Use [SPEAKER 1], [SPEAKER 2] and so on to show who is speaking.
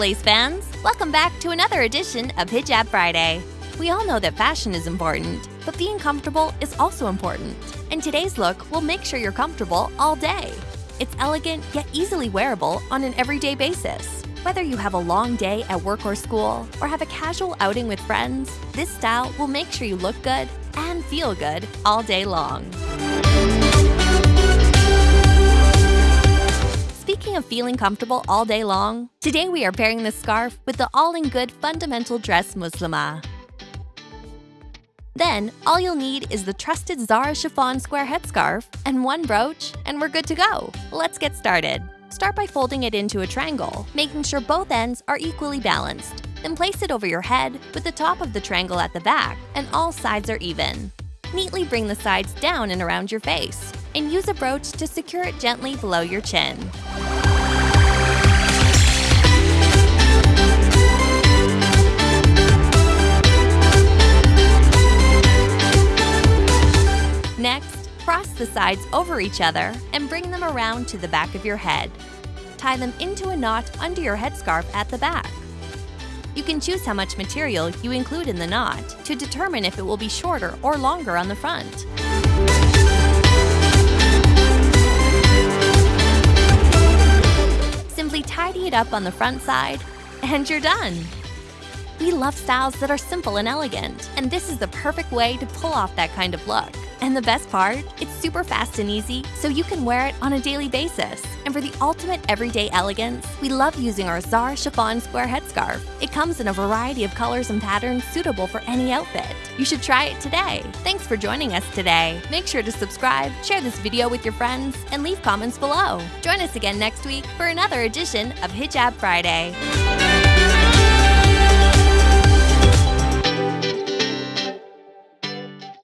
[SPEAKER 1] Lace fans! Welcome back to another edition of Hijab Friday. We all know that fashion is important, but being comfortable is also important. And today's look will make sure you're comfortable all day. It's elegant yet easily wearable on an everyday basis. Whether you have a long day at work or school, or have a casual outing with friends, this style will make sure you look good and feel good all day long. Of feeling comfortable all day long, today we are pairing this scarf with the all-in-good fundamental dress Muslimah. Then, all you'll need is the trusted Zara chiffon square headscarf and one brooch, and we're good to go. Let's get started. Start by folding it into a triangle, making sure both ends are equally balanced. Then place it over your head with the top of the triangle at the back and all sides are even. Neatly bring the sides down and around your face, and use a brooch to secure it gently below your chin. Cross the sides over each other and bring them around to the back of your head. Tie them into a knot under your headscarf at the back. You can choose how much material you include in the knot to determine if it will be shorter or longer on the front. Simply tidy it up on the front side, and you're done! We love styles that are simple and elegant, and this is the perfect way to pull off that kind of look. And the best part? It's super fast and easy, so you can wear it on a daily basis. And for the ultimate everyday elegance, we love using our Czar chiffon square headscarf. It comes in a variety of colors and patterns suitable for any outfit. You should try it today. Thanks for joining us today. Make sure to subscribe, share this video with your friends, and leave comments below. Join us again next week for another edition of Hijab Friday.